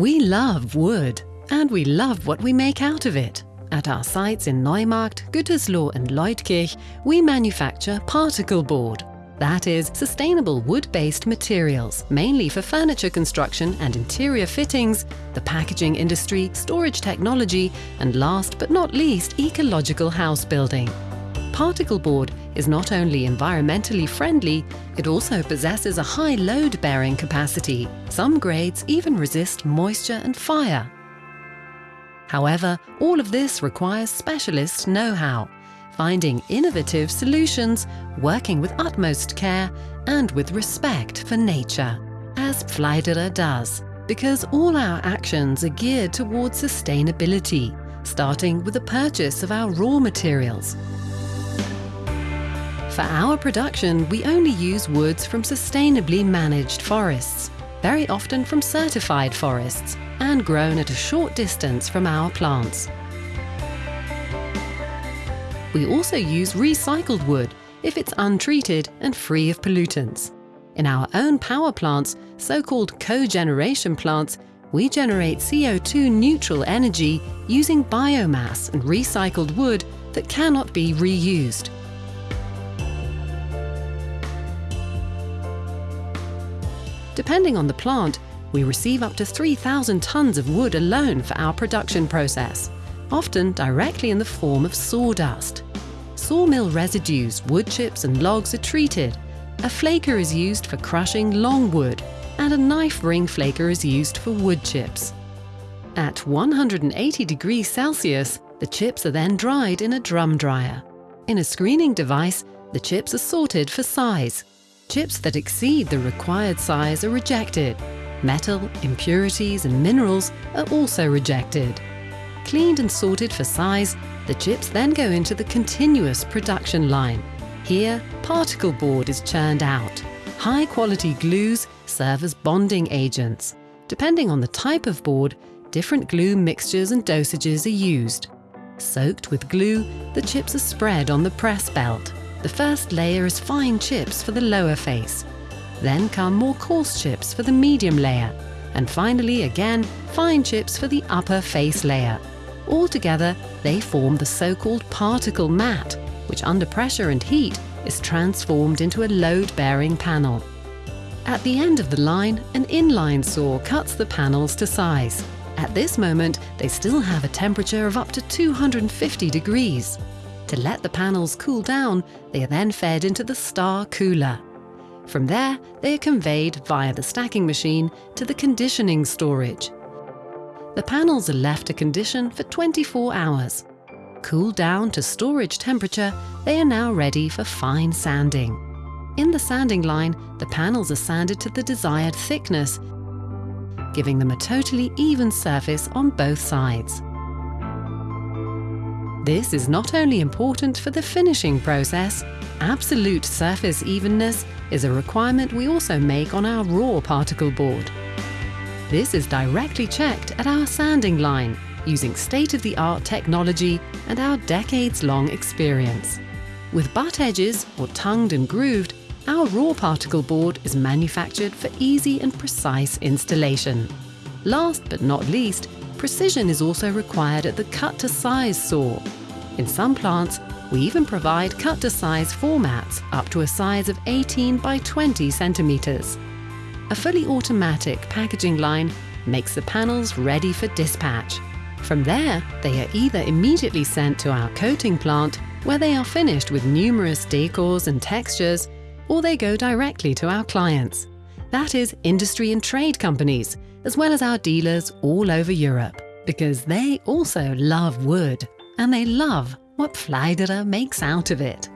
We love wood, and we love what we make out of it. At our sites in Neumarkt, Gütersloh and Leutkirch, we manufacture particle board. That is, sustainable wood-based materials, mainly for furniture construction and interior fittings, the packaging industry, storage technology, and last but not least, ecological house building. Particle board is not only environmentally friendly, it also possesses a high load-bearing capacity. Some grades even resist moisture and fire. However, all of this requires specialist know-how, finding innovative solutions, working with utmost care and with respect for nature, as Pfleiderer does, because all our actions are geared towards sustainability, starting with the purchase of our raw materials, for our production, we only use woods from sustainably managed forests, very often from certified forests, and grown at a short distance from our plants. We also use recycled wood if it's untreated and free of pollutants. In our own power plants, so-called cogeneration plants, we generate CO2 neutral energy using biomass and recycled wood that cannot be reused. Depending on the plant, we receive up to 3,000 tonnes of wood alone for our production process, often directly in the form of sawdust. Sawmill residues, wood chips and logs are treated. A flaker is used for crushing long wood, and a knife ring flaker is used for wood chips. At 180 degrees Celsius, the chips are then dried in a drum dryer. In a screening device, the chips are sorted for size, Chips that exceed the required size are rejected. Metal, impurities and minerals are also rejected. Cleaned and sorted for size, the chips then go into the continuous production line. Here, particle board is churned out. High quality glues serve as bonding agents. Depending on the type of board, different glue mixtures and dosages are used. Soaked with glue, the chips are spread on the press belt. The first layer is fine chips for the lower face. Then come more coarse chips for the medium layer. And finally, again, fine chips for the upper face layer. Altogether, they form the so-called particle mat, which under pressure and heat is transformed into a load-bearing panel. At the end of the line, an inline saw cuts the panels to size. At this moment, they still have a temperature of up to 250 degrees. To let the panels cool down, they are then fed into the star cooler. From there, they are conveyed via the stacking machine to the conditioning storage. The panels are left to condition for 24 hours. Cooled down to storage temperature, they are now ready for fine sanding. In the sanding line, the panels are sanded to the desired thickness, giving them a totally even surface on both sides. This is not only important for the finishing process, absolute surface evenness is a requirement we also make on our raw particle board. This is directly checked at our sanding line using state-of-the-art technology and our decades-long experience. With butt edges, or tongued and grooved, our raw particle board is manufactured for easy and precise installation. Last but not least, Precision is also required at the cut-to-size saw. In some plants, we even provide cut-to-size formats up to a size of 18 by 20 centimeters. A fully automatic packaging line makes the panels ready for dispatch. From there, they are either immediately sent to our coating plant, where they are finished with numerous decors and textures, or they go directly to our clients. That is industry and trade companies, as well as our dealers all over Europe, because they also love wood and they love what Pfleiderer makes out of it.